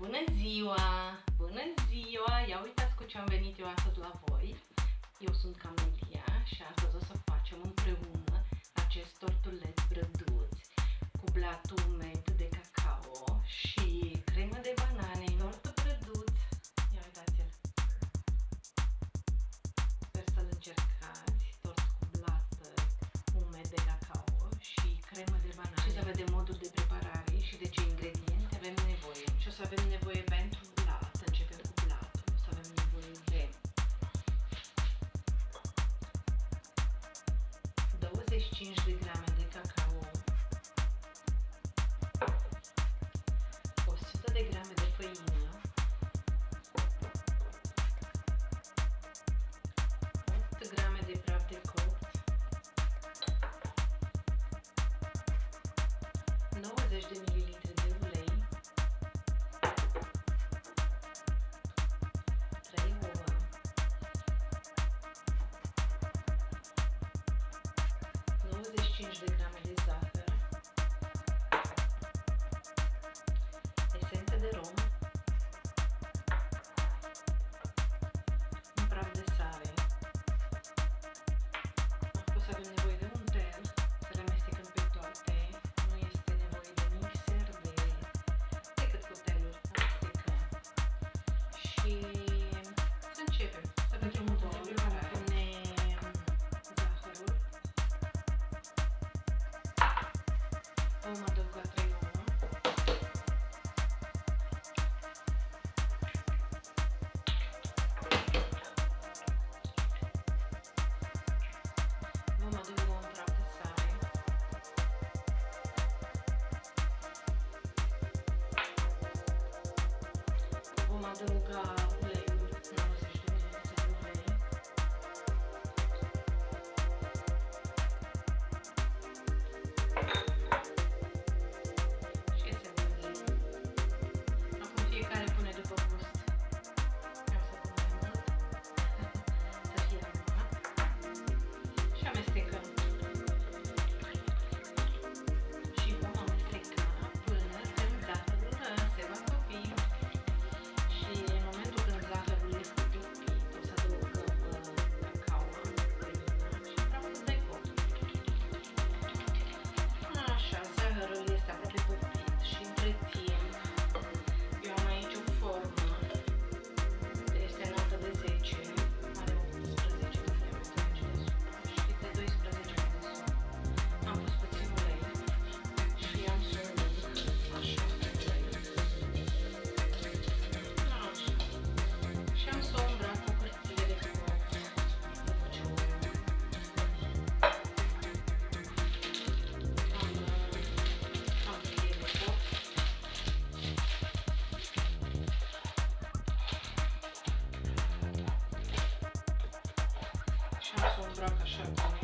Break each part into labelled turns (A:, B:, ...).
A: Bună ziua! Bună ziua! Ia uitați cu ce am venit eu astăzi la voi. Eu sunt Camelia și astăzi o să facem împreună acest tortulet brăduț cu blatul med de cacao și cremă de banane, tortul brăduț. Ia uitați-l! Sper să-l încercați, tort cu blat umed de cacao și cremă de banane. Și să vedem modul de preparare și de ce ingrediente avem nevoie. Și o să avem little. Oh God. Baruch Hashem.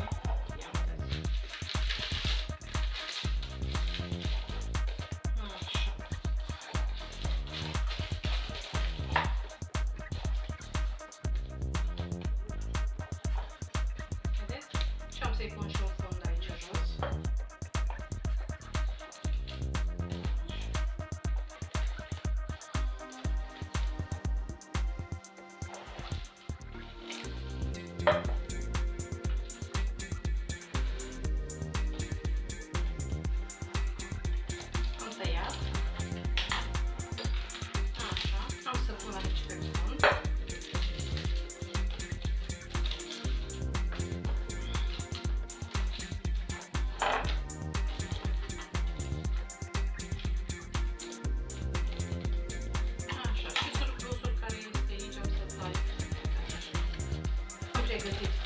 A: Thank you.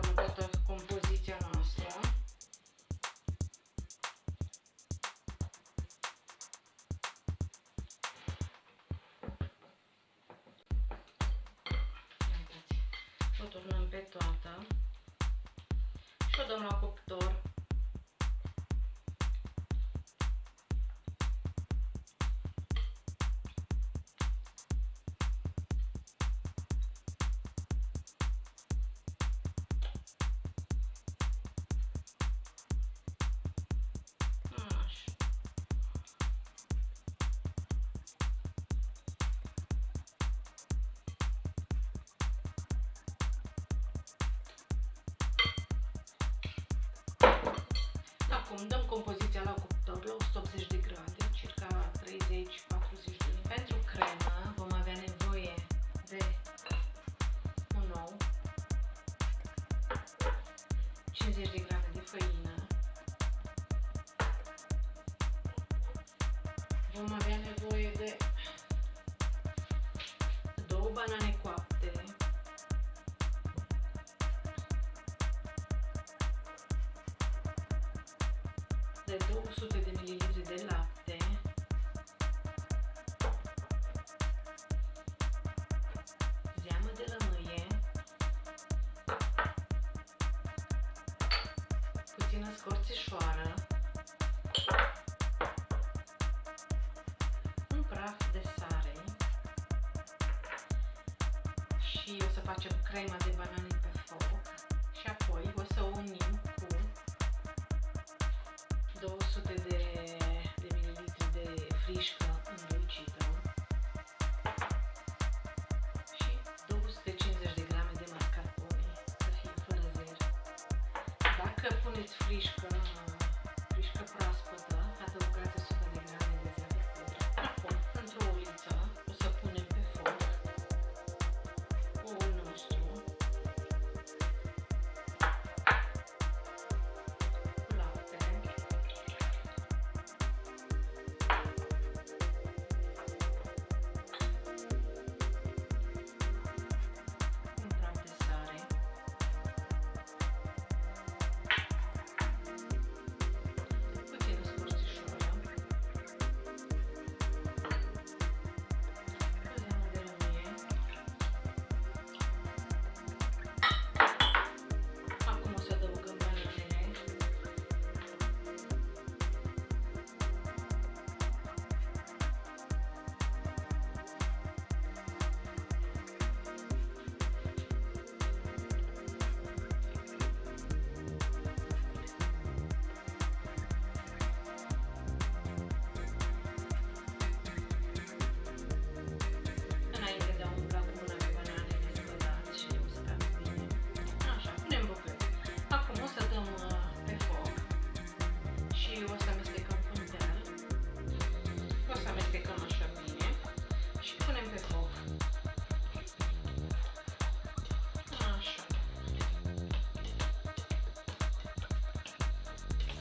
A: formă toată compoziția noastră. Uitați, o turnăm pe toată și o dăm la cuptor Acum dăm compoziția la cuptor la 180 de grade, circa 30-40 de minute. Pentru cremă vom avea nevoie de un ou, 50 de grade de făină, vom avea nevoie de două banane coapte, de 200 de ml de lapte. Zeamă de lămâie. Puțină scorțișoară. Un praf de sare. Și o să facem crema de banană.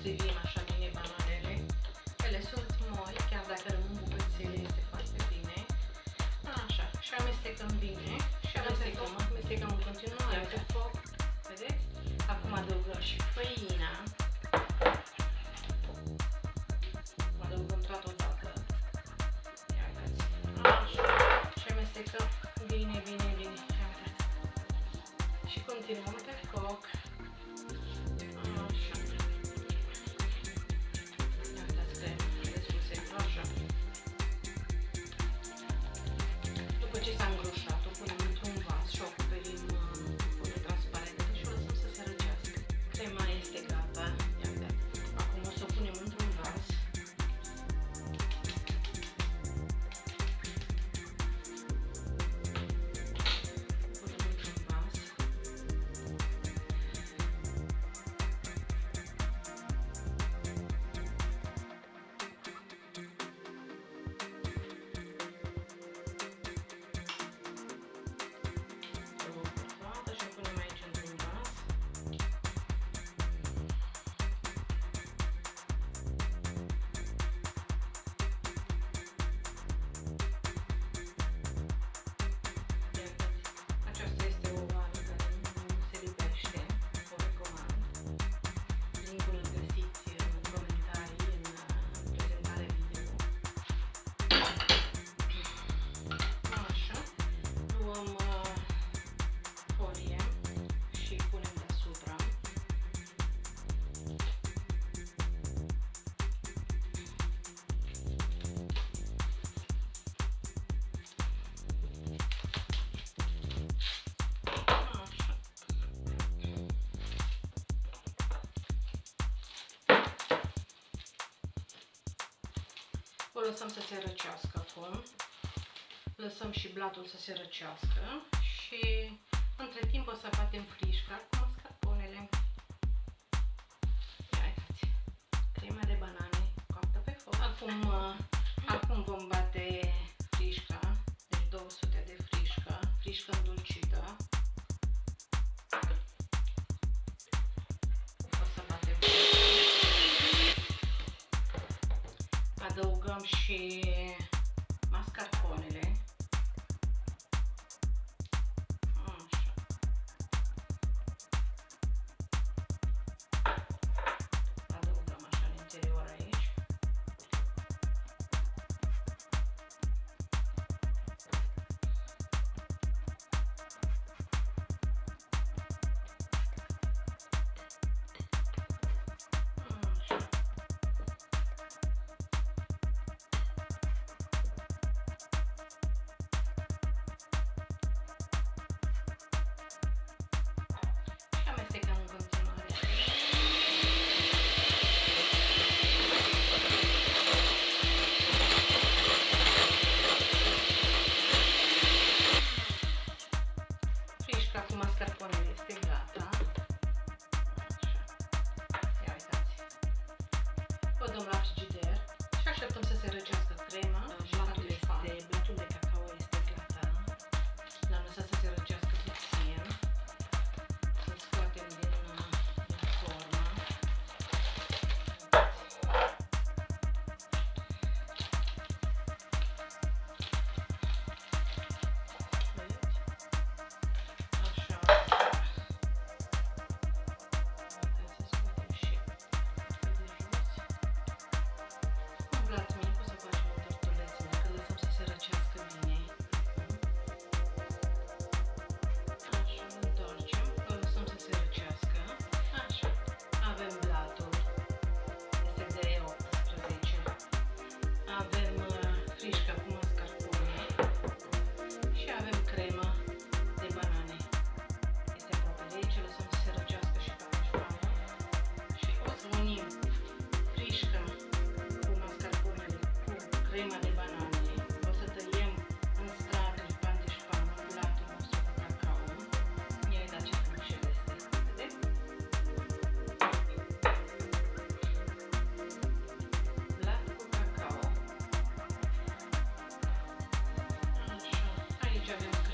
A: Regina. o lăsăm să se răcească acum. Lăsăm și blatul să se răcească și între timp o să facem frișca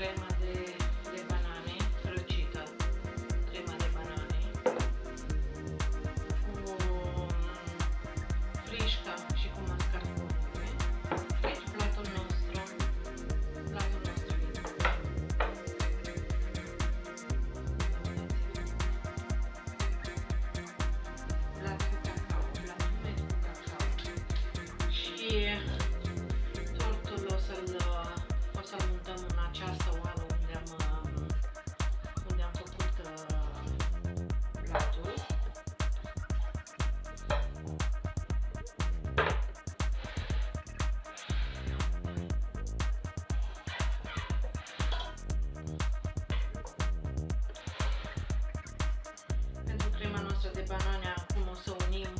A: crema de, de banane răcită, crema de banane, cu mm, frișca și cu mascarpone. Aici platul nostru, platul nostru. Plat cu cacao, plat cu cacao. Și banane acum o să unim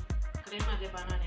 A: crema de banane.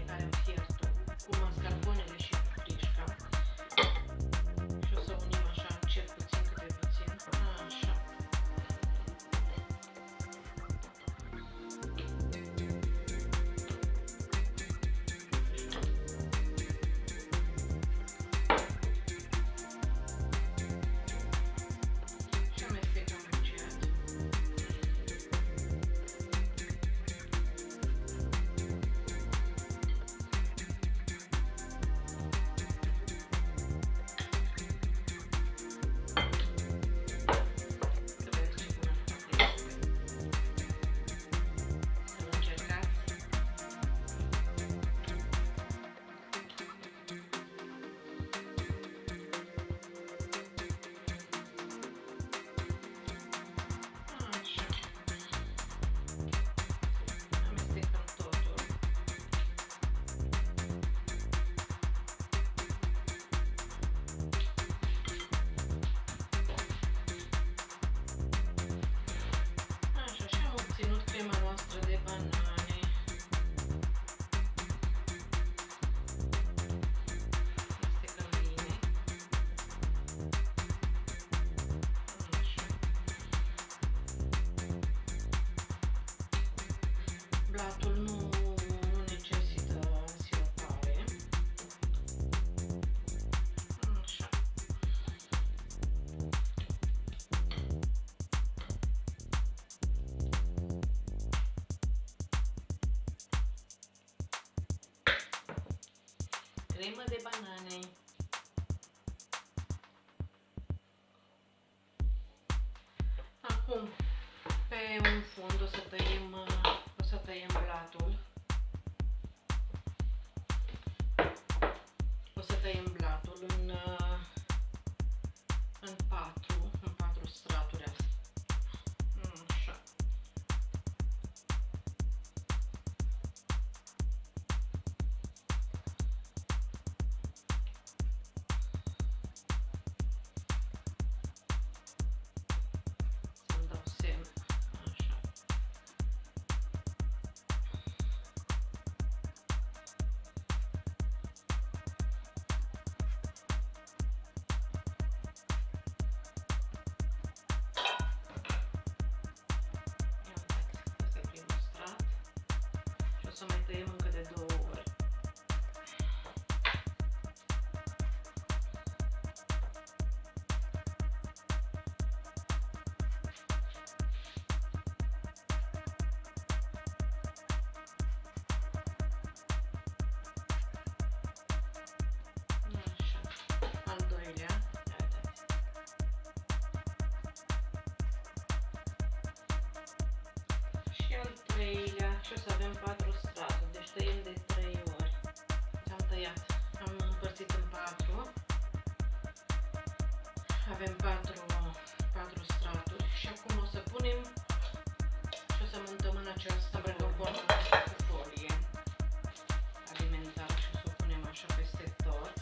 A: blato non, non necessita si appare crema de banane. să tăiem încă de două ori. treilea și o să avem 400 tăiem de 3 ori. Deci am tăiat. Am împărțit în 4. Avem 4, 4 straturi și acum o să punem și o să montăm în această precorbonă cu folie alimentară și o să o punem așa peste tot.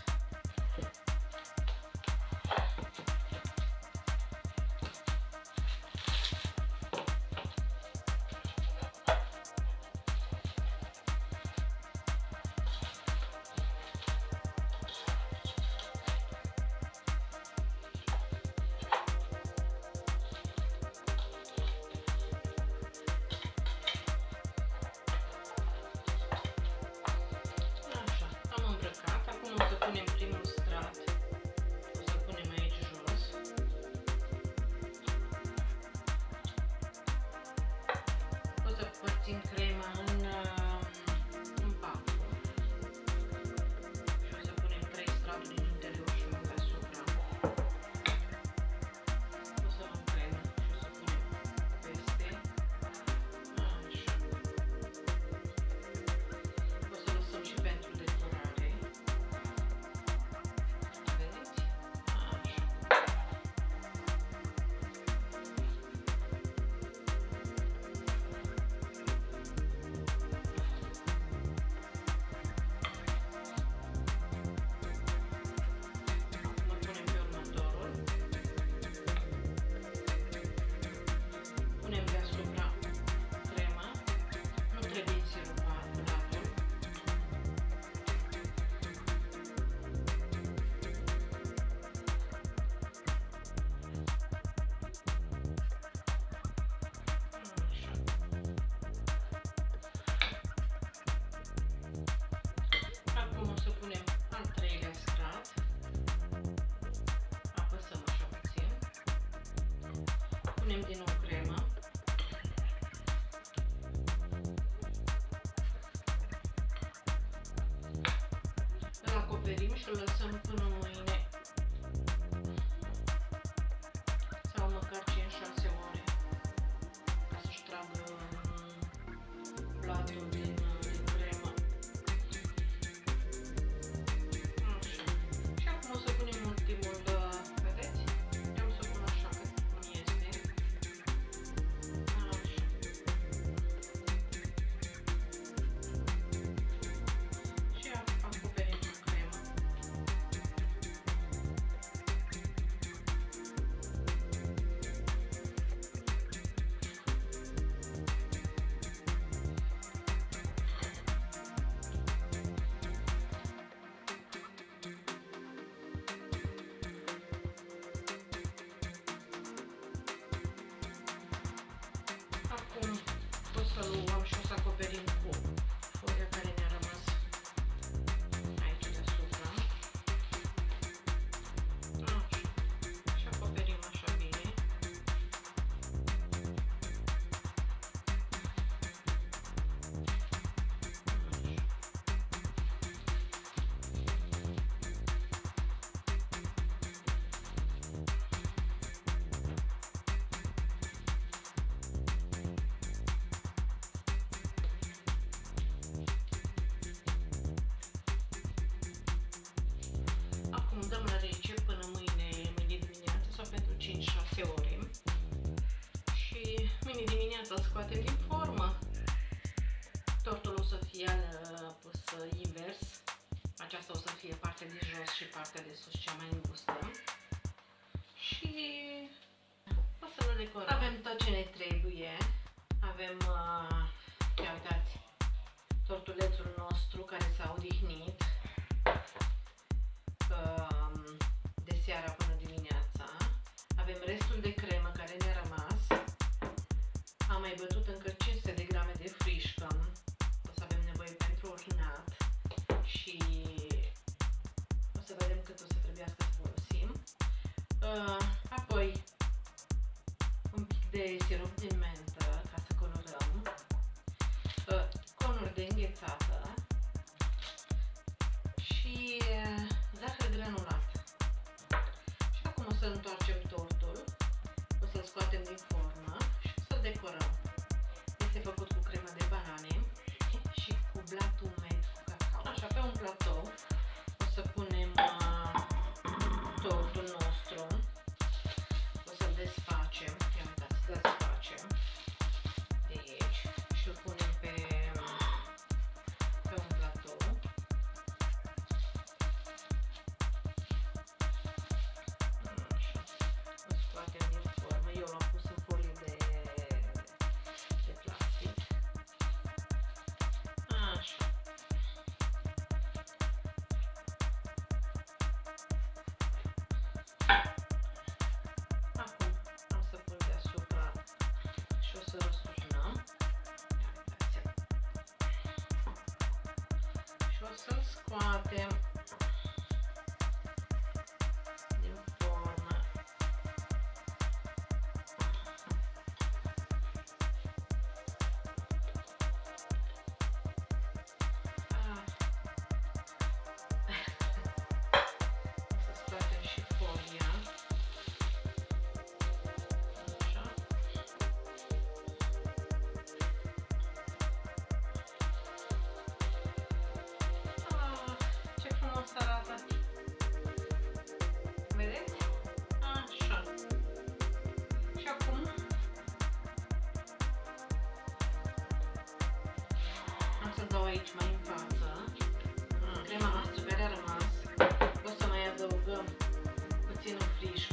A: Martin Krem punem din nou crema. Îl acoperim și îl lăsăm până mai falou, vamos chutar com a pele um pouco. Să-l scoatem din formă. Tortul o să fie uh, pus invers. Aceasta o să fie partea de jos și partea de sus cea mai îngustă. Și o să le decorăm. Avem tot ce ne trebuie. Avem, uh, ia uitați, tortulețul nostru care s-a odihnit de sirup din mentă ca să colorăm. Uh, conuri de înghețată și uh, zahăr granulat. Și acum o să întoarcem tortul, o să-l scoatem din formă și o să-l decorăm. Este făcut cu cremă de banane și cu blat umed cu cacao. Așa, pe un platou o să punem aici mai în față crema noastră care a rămas. O să mai adăugăm puțină frișcă.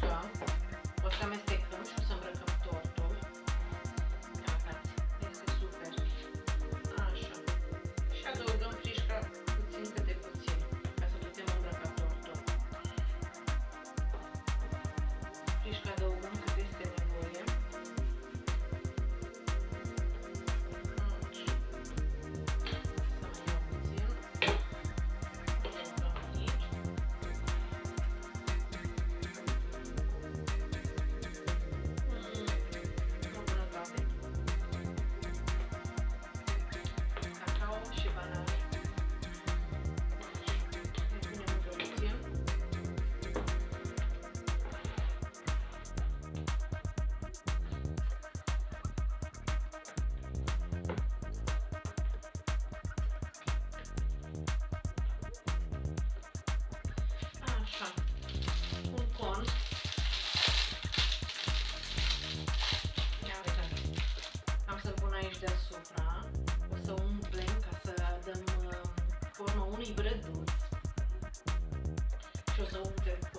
A: Formă unui brăduț. Și o să umplem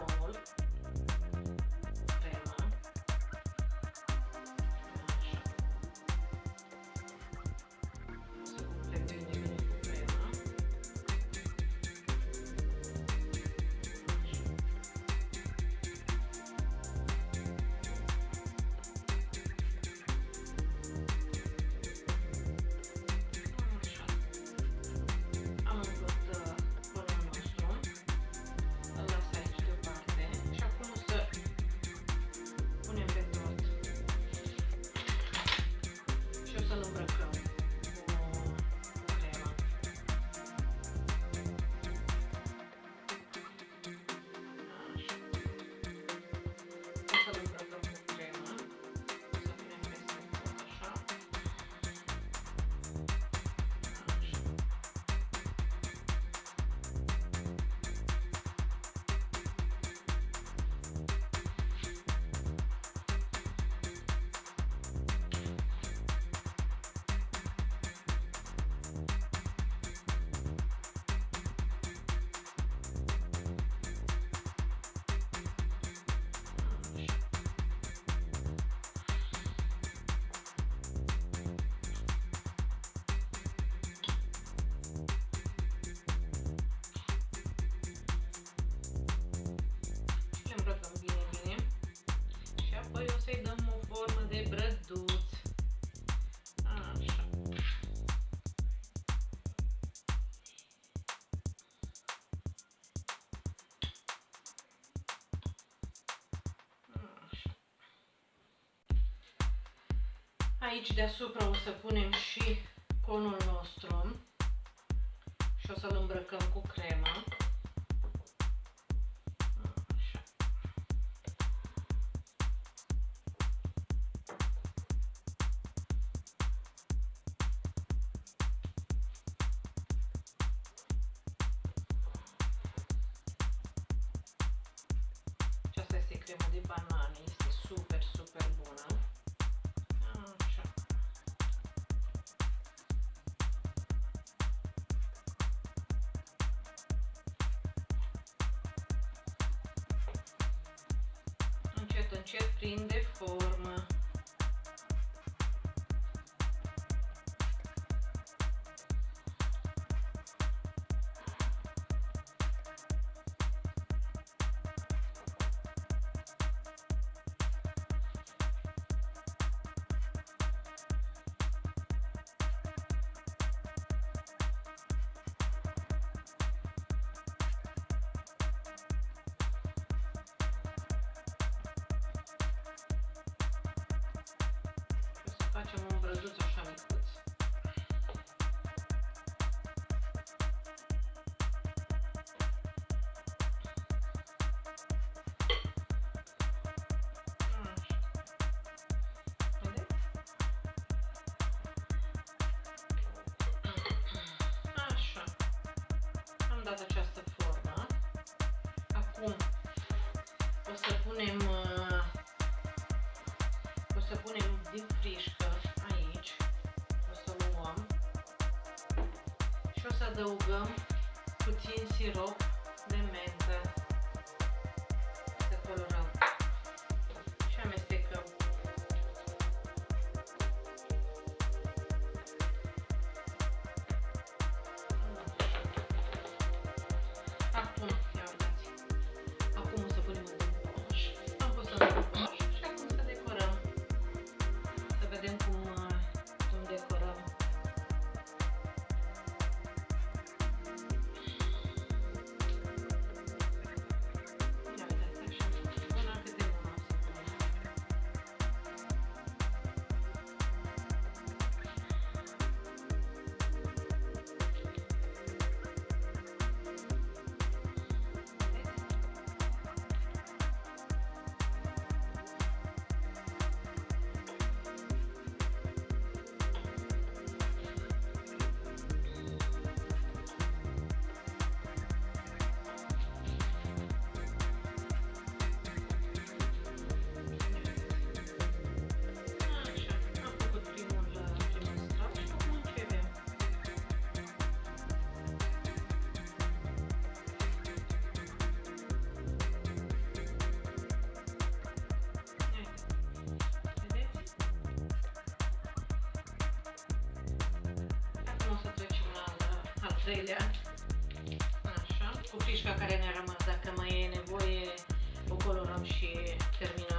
A: aici deasupra o să punem și conul nostru și o să-l îmbrăcăm cu crema. Certo, non ci prende forma. facem un brăduț așa micuț. dat această formă. Acum o să punem uh, o să punem din frișcă adăugăm puțin sirop treilea. Așa. Cu frișca care ne-a rămas, dacă mai e nevoie, o colorăm și terminăm.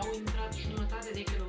A: au intrat jumătate de kilometri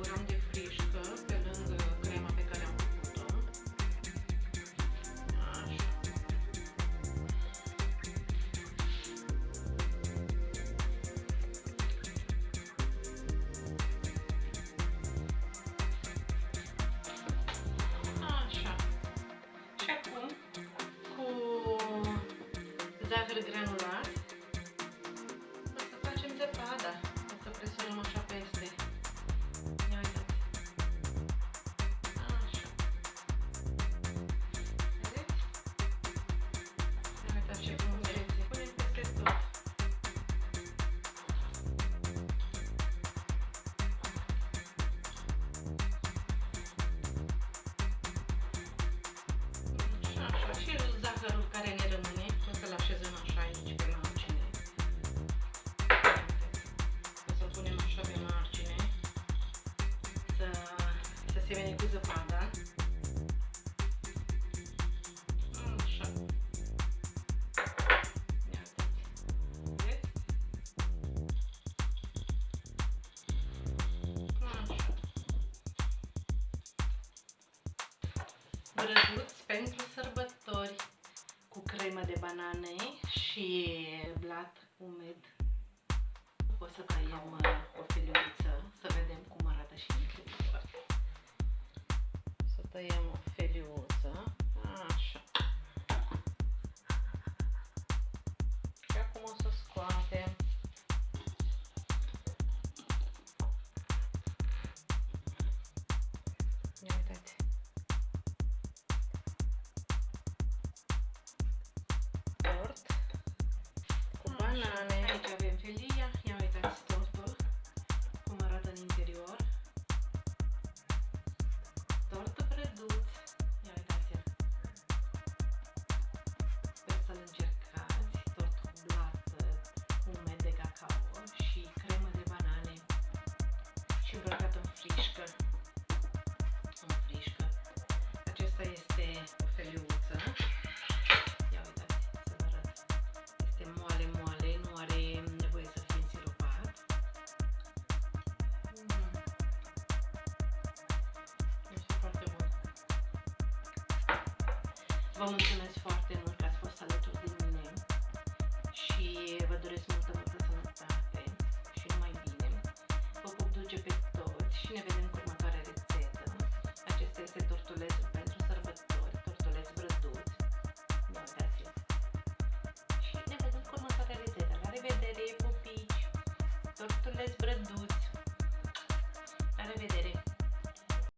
A: se vede qui zăpada. Așa. Iată. Pentru sărbători cu cremă de banane și blat umed. O să tăiem uh, o feliuță să vedem cum arată și incredibil. podíamos. Vă mulțumesc foarte mult că ați fost alături de mine și vă doresc